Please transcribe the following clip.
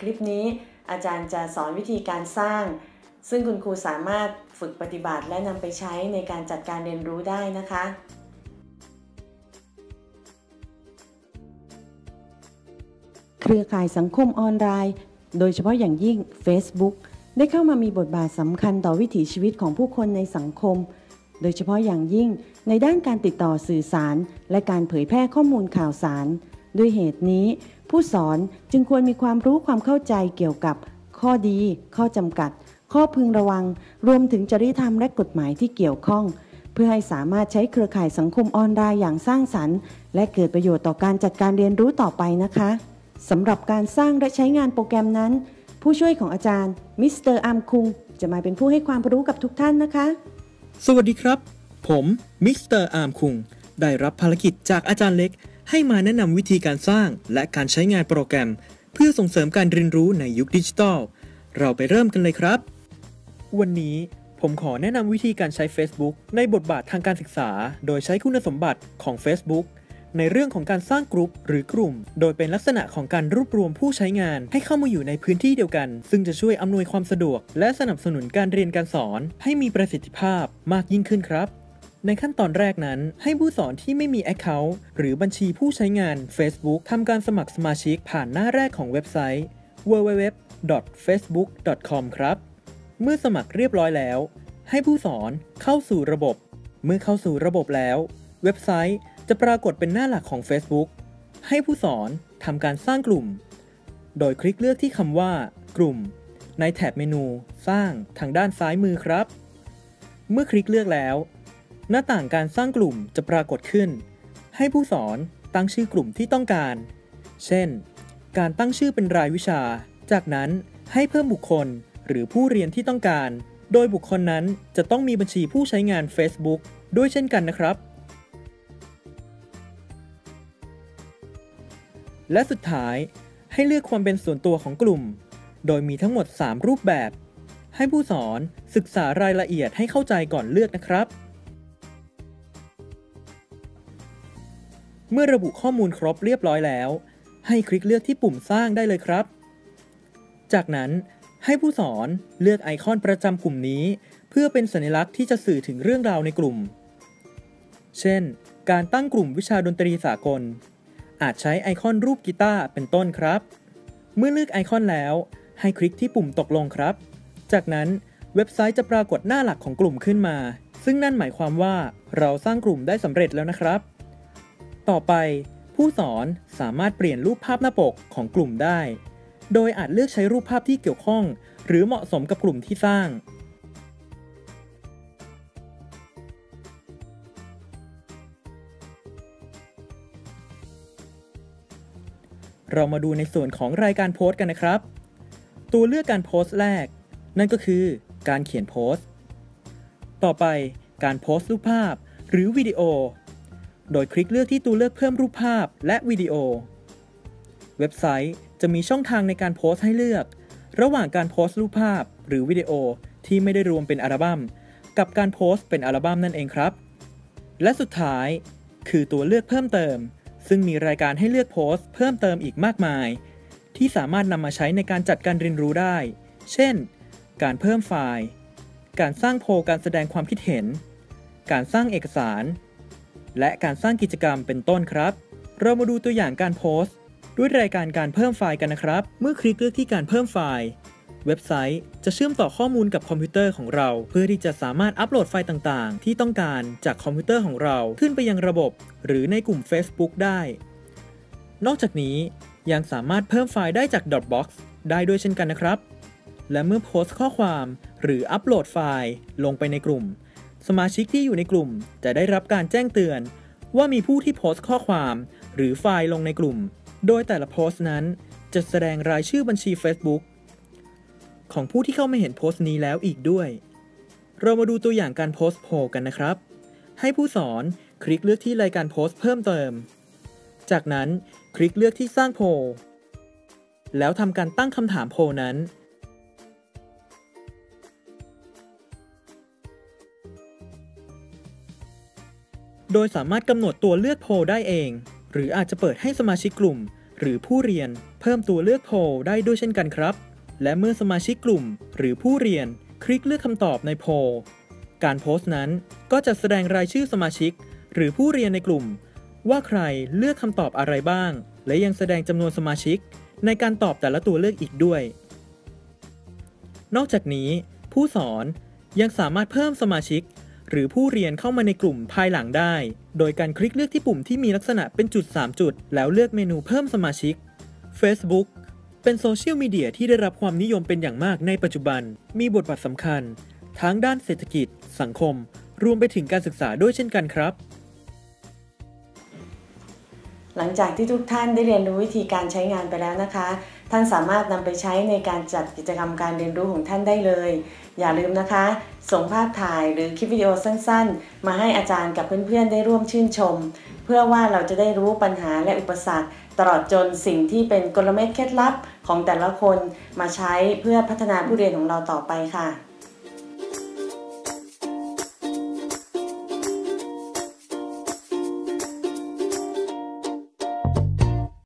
คลิปนี้ อาจารย์จะสอนวิธีการสร้าง ซึ่งคุณครูสามารถฝึกปฏิบัติและนำไปใช้ในการจัดการเรียนรู้ได้นะคะ เครือข่ายสังคมออนไลน์ โดยเฉพาะอย่างยิ่ง Facebook ได้เข้ามามีบทบาทสำคัญต่อวิถีชีวิตของผู้คนในสังคม โดยเฉพาะอย่างยิ่งในด้านการติดต่อสื่อสาร และการเผยแพร่ข้อมูลข่าวสาร ด้วยเหตุนี้ ผู้สอนจึงควรมีความรู้ความเข้าใจเกี่ยวกับ ข้อดี ข้อจำกัด ข้อพึงระวัง รวมถึงจริยธรรมและกฎหมายที่เกี่ยวข้อง เพื่อให้สามารถใช้เครือข่ายสังคมออนไลน์อย่างสร้างสรรค์ และเกิดประโยชน์ต่อการจัดการเรียนรู้ต่อไปนะคะสำหรับการสร้างและใช้งานโปรแกรมนั้น ผู้ช่วยของอาจารย์มิสเตอร์อาร์มคุงจะมาเป็นผู้ให้ความรู้กับทุกท่านนะคะ สวัสดีครับ ผมมิสเตอร์อาร์มคุง ได้รับภารกิจจากอาจารย์เล็ก ให้มาแนะนำวิธีการสร้างและการใช้งานโปรแกรม เพื่อส่งเสริมการเรียนรู้ในยุคดิจิทัล เราไปเริ่มกันเลยครับ วันนี้ผมขอแนะนำวิธีการใช้ Facebook ในบทบาททางการศึกษา โดยใช้คุณสมบัติของ Facebook ในเรื่องของการสร้างกลุ่มหรือกลุ่ม โดยเป็นลักษณะของการรวบรวมผู้ใช้งานให้เข้ามาอยู่ในพื้นที่เดียวกัน ซึ่งจะช่วยอำนวยความสะดวก และสนับสนุนการเรียนการสอนให้มีประสิทธิภาพมากยิ่งขึ้นครับ ในขั้นตอนแรกนั้น ให้ผู้สอนที่ไม่มี Account หรือบัญชีผู้ใช้งาน Facebook ทำการสมัครสมาชิกผ่านหน้าแรกของเว็บไซต์ www.facebook.com ครับ เมื่อสมัครเรียบร้อยแล้ว ให้ผู้สอนเข้าสู่ระบบ เมื่อเข้าสู่ระบบแล้ว เว็บไซต์จะปรากฏเป็นหน้าหลักของ Facebook ให้ผู้สอนทำการสร้างกลุ่ม โดยคลิกเลือกที่คำว่า กลุ่ม ในแถบเมนู สร้างทางด้านซ้ายมือครับ เมื่อคลิกเลือกแล้ว หน้าต่างการสร้างกลุ่มจะปรากฏขึ้น ให้ผู้สอนตั้งชื่อกลุ่มที่ต้องการ เช่น การตั้งชื่อเป็นรายวิชา จากนั้นให้เพิ่มบุคคลหรือผู้เรียนที่ต้องการ โดยบุคคลนั้นจะต้องมีบัญชีผู้ใช้งาน Facebook ด้วยเช่นกันนะครับ และสุดท้ายให้เลือกความเป็นส่วนตัวของกลุ่ม โดยมีทั้งหมด 3 รูปแบบ ให้ผู้สอนศึกษารายละเอียดให้เข้าใจก่อนเลือกนะครับ เมื่อระบุข้อมูลครบเรียบร้อยแล้ว ให้คลิกเลือกที่ปุ่มสร้างได้เลยครับ จากนั้นให้ผู้สอนเลือกไอคอนประจำกลุ่มนี้ เพื่อเป็นสัญลักษณ์ที่จะสื่อถึงเรื่องราวในกลุ่ม เช่น การตั้งกลุ่มวิชาดนตรีสากล อาจใช้ไอคอนรูปกีตาร์เป็นต้นครับ เมื่อเลือกไอคอนแล้ว ให้คลิกที่ปุ่มตกลงครับ จากนั้นเว็บไซต์จะปรากฏหน้าหลักของกลุ่มขึ้นมา ซึ่งนั่นหมายความว่าเราสร้างกลุ่มได้สำเร็จแล้วนะครับ ต่อไป ผู้สอนสามารถเปลี่ยนรูปภาพหน้าปกของกลุ่มได้ โดยอาจเลือกใช้รูปภาพที่เกี่ยวข้อง หรือเหมาะสมกับกลุ่มที่สร้าง เรามาดูในส่วนของรายการโพสต์กันนะครับ ตัวเลือกการโพสต์แรก นั่นก็คือการเขียนโพสต์ ต่อไปการโพสต์รูปภาพหรือวิดีโอ โดยคลิกเลือกที่ตัวเลือกเพิ่มรูปภาพและวิดีโอ เว็บไซต์จะมีช่องทางในการโพสต์ให้เลือก ระหว่างการโพสต์รูปภาพ หรือวิดีโอที่ไม่ได้รวมเป็นอัลบัม้มกับการโพสต์เป็นอัลบั้มนั่นเองครับ และสุดท้าย คือตัวเลือกเพิ่มเติม ซึ่งมีรายการให้เลือกโพสต์เพิ่มเติมอีกมากมาย ที่สามารถนำมาใช้ในการจัดการเรียนรู้ได้ เช่น การเพิ่มไฟล์ การสร้างโพลการแสดงความคิดเห็น การสร้างเอกสาร และการสร้างกิจกรรมเป็นต้นครับ เรามาดูตัวอย่างการโพสต์ ด้วยรายการการเพิ่มไฟล์กันนะครับ เมื่อคลิกเลือกที่การเพิ่มไฟล์ เว็บไซต์จะเชื่อมต่อข้อมูลกับคอมพิวเตอร์ของเรา เพื่อที่จะสามารถอัปโหลดไฟล์ต่างๆ ที่ต้องการจากคอมพิวเตอร์ของเราขึ้นไปยังระบบ หรือในกลุ่ม Facebook ได้ นอกจากนี้ยังสามารถเพิ่มไฟล์ได้จาก Dropbox ได้ด้วยเช่นกันนะครับ และเมื่อโพสต์ข้อความ หรืออัปโหลดไฟล์ลงไปในกลุ่ม สมาชิกที่อยู่ในกลุ่มจะได้รับการแจ้งเตือน ว่ามีผู้ที่โพสต์ข้อความ หรือไฟล์ลงในกลุ่ม โดยแต่ละโพสต์นั้น จะแสดงรายชื่อบัญชี Facebook ของผู้ที่เข้ามาเห็นโพสต์นี้แล้วอีกด้วย เรามาดูตัวอย่างการโพสต์โพกันนะครับ ให้ผู้สอนคลิกเลือกที่รายการโพสต์เพิ่มเติม จากนั้นคลิกเลือกที่สร้างโพแล้วทำการตั้งคำถามโพนั้น โดยสามารถกำหนดตัวเลือกโพลได้เอง หรืออาจจะเปิดให้สมาชิกกลุ่ม หรือผู้เรียน เพิ่มตัวเลือกโพลได้ด้วยเช่นกันครับ และเมื่อสมาชิกกลุ่ม หรือผู้เรียน คลิกเลือกคำตอบในโพลการโพสต์นั้นก็จะแสดงรายชื่อสมาชิก หรือผู้เรียนในกลุ่ม ว่าใครเลือกคำตอบอะไรบ้าง และยังแสดงจำนวนสมาชิก ในการตอบแต่ละตัวเลือกอีกด้วย นอกจากนี้ ผู้สอนยังสามารถเพิ่มสมาชิก หรือผู้เรียนเข้ามาในกลุ่มภายหลังได้ โดยการคลิกเลือกที่ปุ่มที่มีลักษณะเป็นจุด 3 จุด แล้วเลือกเมนูเพิ่มสมาชิก Facebook เป็นโซเชียลมีเดียที่ได้รับความนิยมเป็นอย่างมากในปัจจุบัน มีบทบาทสำคัญ ทั้งด้านเศรษฐกิจ สังคม รวมไปถึงการศึกษาด้วยเช่นกันครับ หลังจากที่ทุกท่านได้เรียนรู้วิธีการใช้งานไปแล้วนะคะ ท่านสามารถนำไปใช้ในการจัดกิจกรรมการเรียนรู้ของท่านได้เลย อย่าลืมนะคะ ส่งภาพถ่ายหรือคลิปวิดีโอสั้นๆ มาให้อาจารย์กับเพื่อนๆ ได้ร่วมชื่นชม เพื่อว่าเราจะได้รู้ปัญหาและอุปสรรค ตลอดจนสิ่งที่เป็นกลเม็ดเคล็ดลับของแต่ละคนมาใช้เพื่อพัฒนาผู้เรียนของเราต่อไปค่ะ